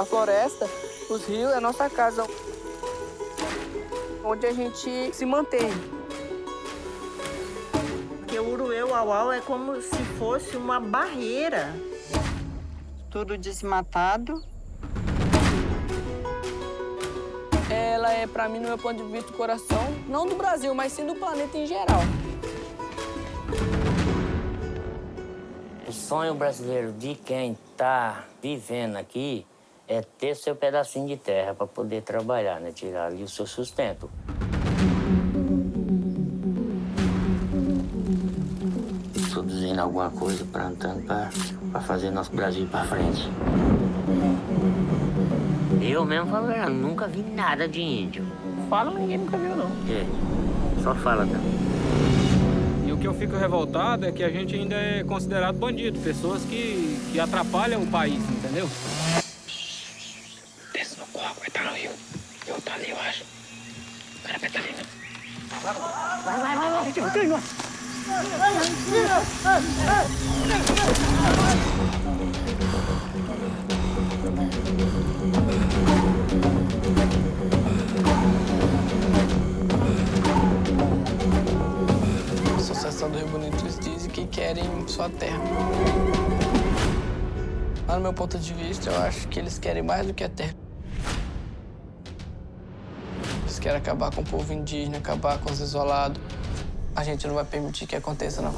A floresta, os rios, é a nossa casa, onde a gente se mantém. Porque o Uruê-Uauau é como se fosse uma barreira. Tudo desmatado. Ela é, pra mim, no meu ponto de vista, o coração, não do Brasil, mas sim do planeta em geral. O sonho brasileiro de quem está vivendo aqui é ter seu pedacinho de terra para poder trabalhar, né? Tirar ali o seu sustento. Produzindo alguma coisa, plantando para fazer nosso Brasil para frente. Eu mesmo falo, eu nunca vi nada de índio. Fala, ninguém nunca viu, não. É, só fala também. E o que eu fico revoltado é que a gente ainda é considerado bandido, pessoas que, que atrapalham o país, entendeu? Desce no coco, vai estar no rio. Eu vou estar ali, eu acho. O cara vai? Vai, vai, vai, vai. A Associação do Rio Bonito eles dizem que querem sua terra. Mas, no meu ponto de vista, eu acho que eles querem mais do que a terra. Querem acabar com o povo indígena, acabar com os isolados. A gente não vai permitir que aconteça, não.